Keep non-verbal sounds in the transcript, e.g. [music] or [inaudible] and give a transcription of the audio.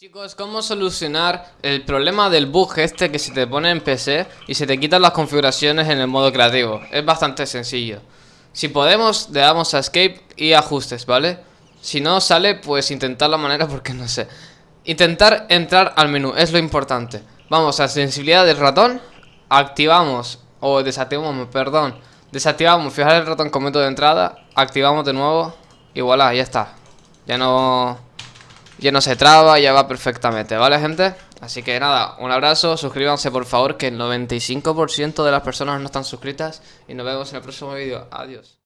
Chicos, ¿cómo solucionar el problema del bug este que se te pone en PC y se te quitan las configuraciones en el modo creativo? Es bastante sencillo. Si podemos, le damos a Escape y ajustes, ¿vale? Si no sale, pues intentar la manera [laughs] porque no sé. Intentar entrar al menú, es lo importante. Vamos a sensibilidad del ratón, activamos, o desactivamos, perdón. Desactivamos, fijar el ratón como método de entrada, activamos de nuevo y voilà, ya está. Ya no ya no se traba, ya va perfectamente, ¿vale, gente? Así que nada, un abrazo, suscríbanse por favor, que el 95% de las personas no están suscritas y nos vemos en el próximo vídeo. Adiós.